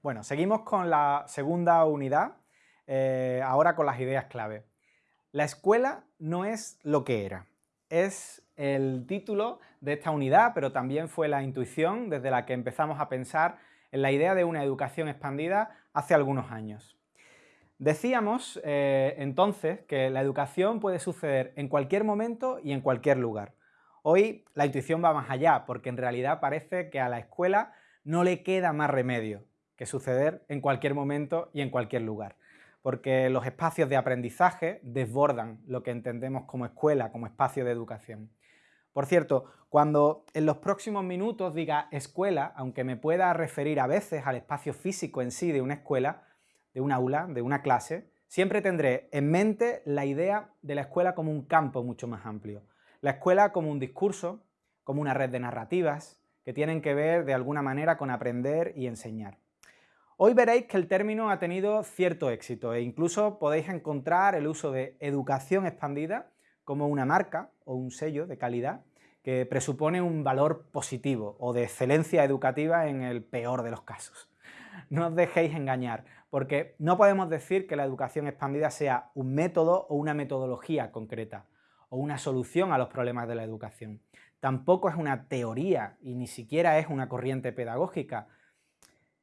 Bueno, seguimos con la segunda unidad, eh, ahora con las ideas clave. La escuela no es lo que era. Es el título de esta unidad, pero también fue la intuición desde la que empezamos a pensar en la idea de una educación expandida hace algunos años. Decíamos eh, entonces que la educación puede suceder en cualquier momento y en cualquier lugar. Hoy la intuición va más allá, porque en realidad parece que a la escuela no le queda más remedio que suceder en cualquier momento y en cualquier lugar. Porque los espacios de aprendizaje desbordan lo que entendemos como escuela, como espacio de educación. Por cierto, cuando en los próximos minutos diga escuela, aunque me pueda referir a veces al espacio físico en sí de una escuela, de un aula, de una clase, siempre tendré en mente la idea de la escuela como un campo mucho más amplio. La escuela como un discurso, como una red de narrativas, que tienen que ver de alguna manera con aprender y enseñar. Hoy veréis que el término ha tenido cierto éxito e incluso podéis encontrar el uso de educación expandida como una marca o un sello de calidad que presupone un valor positivo o de excelencia educativa en el peor de los casos. No os dejéis engañar, porque no podemos decir que la educación expandida sea un método o una metodología concreta, o una solución a los problemas de la educación. Tampoco es una teoría y ni siquiera es una corriente pedagógica,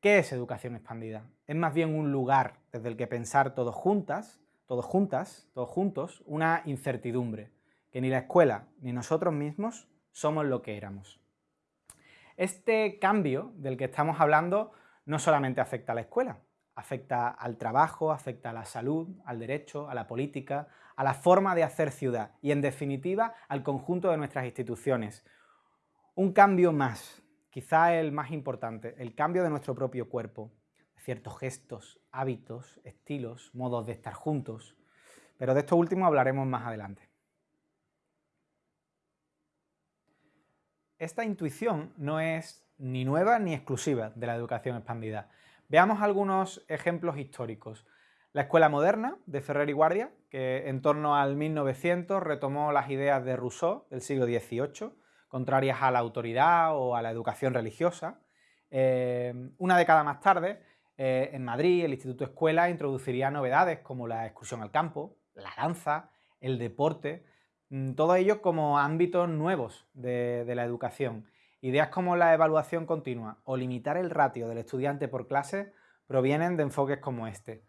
¿Qué es educación expandida? Es más bien un lugar desde el que pensar todos juntas, todos juntas, todos juntos, una incertidumbre, que ni la escuela ni nosotros mismos somos lo que éramos. Este cambio del que estamos hablando no solamente afecta a la escuela, afecta al trabajo, afecta a la salud, al derecho, a la política, a la forma de hacer ciudad y, en definitiva, al conjunto de nuestras instituciones. Un cambio más, quizá el más importante, el cambio de nuestro propio cuerpo, ciertos gestos, hábitos, estilos, modos de estar juntos, pero de esto último hablaremos más adelante. Esta intuición no es ni nueva ni exclusiva de la educación expandida. Veamos algunos ejemplos históricos. La escuela moderna de Ferrer y Guardia, que en torno al 1900 retomó las ideas de Rousseau del siglo XVIII, contrarias a la autoridad o a la educación religiosa. Eh, una década más tarde, eh, en Madrid, el Instituto Escuela introduciría novedades como la excursión al campo, la danza, el deporte, mm, todo ello como ámbitos nuevos de, la educación. Ideas como la evaluación continua o limitar el ratio del estudiante por clase provienen de enfoques como este.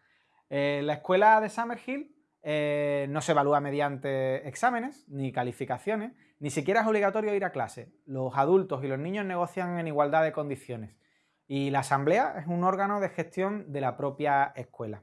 Eh, la escuela de Summerhill no se evalúa mediante exámenes ni calificaciones, ni siquiera es obligatorio ir a clase. Los adultos y los niños negocian en igualdad de condiciones. Y la asamblea es un órgano de gestión de la propia escuela.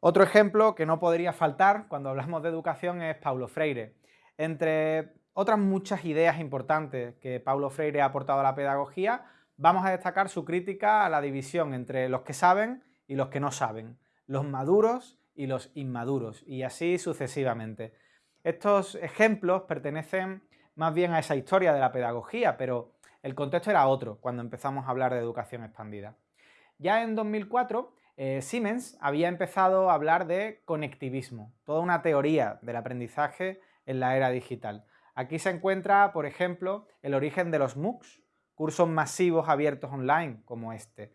Otro ejemplo que no podría faltar cuando hablamos de educación es Paulo Freire. Entre otras muchas ideas importantes que Paulo Freire ha aportado a la pedagogía, vamos a destacar su crítica a la división entre los que saben y los que no saben, los maduros y los inmaduros, y así sucesivamente. Estos ejemplos pertenecen más bien a esa historia de la pedagogía, pero el contexto era otro cuando empezamos a hablar de educación expandida. Ya en 2004, eh, Siemens había empezado a hablar de conectivismo, toda una teoría del aprendizaje en la era digital. Aquí se encuentra, por ejemplo, el origen de los MOOCs, cursos masivos abiertos online como este.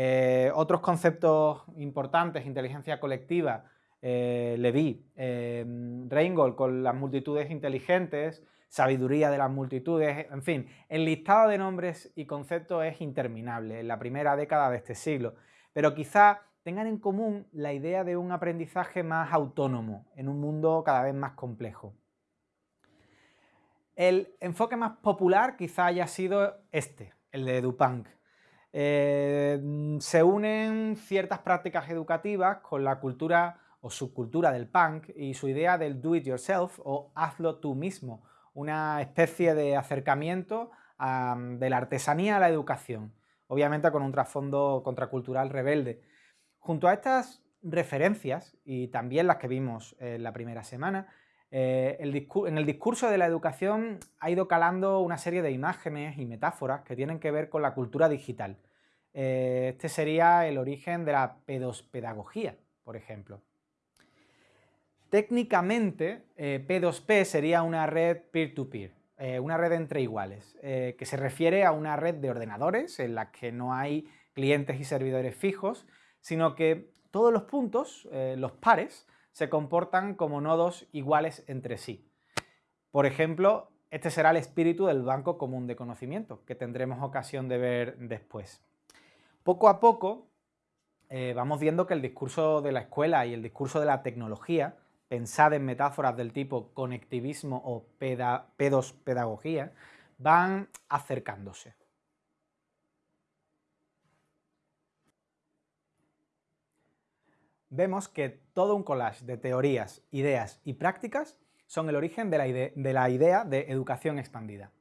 Eh, otros conceptos importantes, inteligencia colectiva, eh, Leví, eh, Reingold con las multitudes inteligentes, sabiduría de las multitudes, en fin, el listado de nombres y conceptos es interminable en la primera década de este siglo, pero quizá tengan en común la idea de un aprendizaje más autónomo en un mundo cada vez más complejo. El enfoque más popular quizá haya sido este, el de Dupunk. Eh, se unen ciertas prácticas educativas con la cultura o subcultura del punk y su idea del do it yourself o hazlo tú mismo, una especie de acercamiento de la artesanía a la educación, obviamente con un trasfondo contracultural rebelde. Junto a estas referencias, y también las que vimos en la primera semana, eh, en el discurso de la educación ha ido calando una serie de imágenes y metáforas que tienen que ver con la cultura digital. Eh, este sería el origen de la pedospedagogía, por ejemplo. Técnicamente, eh, P2P sería una red peer-to-peer, eh, una red entre iguales, eh, que se refiere a una red de ordenadores en la que no hay clientes y servidores fijos, sino que todos los puntos, eh, los pares, se comportan como nodos iguales entre sí. Por ejemplo, este será el espíritu del Banco Común de Conocimiento, que tendremos ocasión de ver después. Poco a poco vamos viendo que el discurso de la escuela y el discurso de la tecnología pensad en metáforas del tipo conectivismo o pedos pedagogía, van acercándose. Vemos que todo un collage de teorías, ideas y prácticas son el origen de la, de la idea de educación expandida.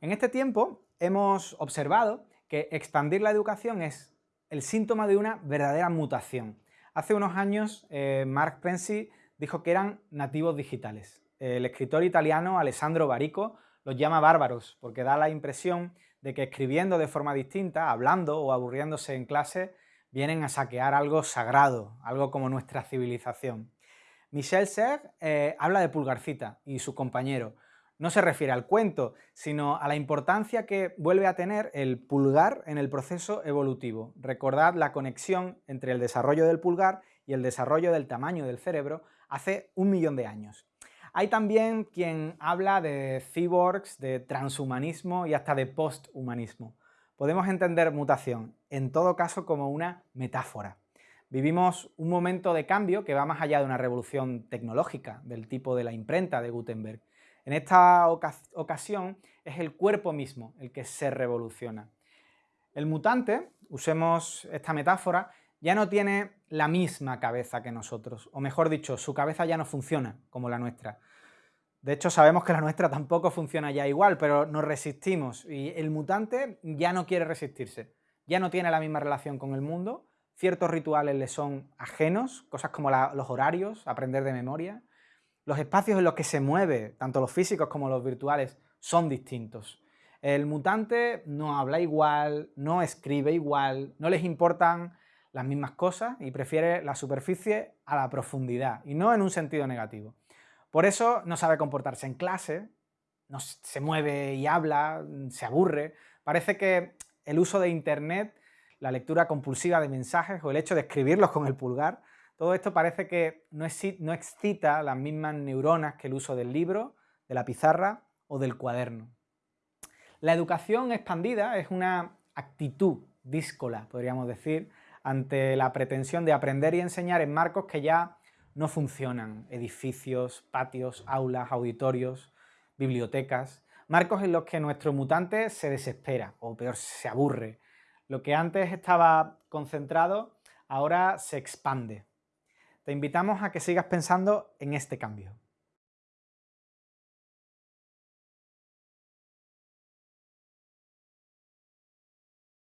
En este tiempo hemos observado que expandir la educación es el síntoma de una verdadera mutación. Hace unos años eh, Mark Prensi dijo que eran nativos digitales. El escritor italiano Alessandro Barico los llama bárbaros porque da la impresión de que escribiendo de forma distinta, hablando o aburriéndose en clase, vienen a saquear algo sagrado, algo como nuestra civilización. Michel Serre eh, habla de Pulgarcita y su compañero. No se refiere al cuento, sino a la importancia que vuelve a tener el pulgar en el proceso evolutivo. Recordad la conexión entre el desarrollo del pulgar y el desarrollo del tamaño del cerebro hace un millón de años. Hay también quien habla de cyborgs, de transhumanismo y hasta de posthumanismo. Podemos entender mutación, en todo caso, como una metáfora. Vivimos un momento de cambio que va más allá de una revolución tecnológica, del tipo de la imprenta de Gutenberg. En esta ocasión es el cuerpo mismo el que se revoluciona. El mutante, usemos esta metáfora, ya no tiene la misma cabeza que nosotros, o mejor dicho, su cabeza ya no funciona como la nuestra. De hecho, sabemos que la nuestra tampoco funciona ya igual, pero nos resistimos y el mutante ya no quiere resistirse, ya no tiene la misma relación con el mundo, ciertos rituales le son ajenos, cosas como los horarios, aprender de memoria, los espacios en los que se mueve, tanto los físicos como los virtuales, son distintos. El mutante no habla igual, no escribe igual, no les importan las mismas cosas y prefiere la superficie a la profundidad, y no en un sentido negativo. Por eso no sabe comportarse en clase, no se mueve y habla, se aburre. Parece que el uso de Internet, la lectura compulsiva de mensajes o el hecho de escribirlos con el pulgar, todo esto parece que no excita las mismas neuronas que el uso del libro, de la pizarra o del cuaderno. La educación expandida es una actitud díscola, podríamos decir, ante la pretensión de aprender y enseñar en marcos que ya no funcionan, edificios, patios, aulas, auditorios, bibliotecas, marcos en los que nuestro mutante se desespera, o peor, se aburre. Lo que antes estaba concentrado, ahora se expande. Te invitamos a que sigas pensando en este cambio.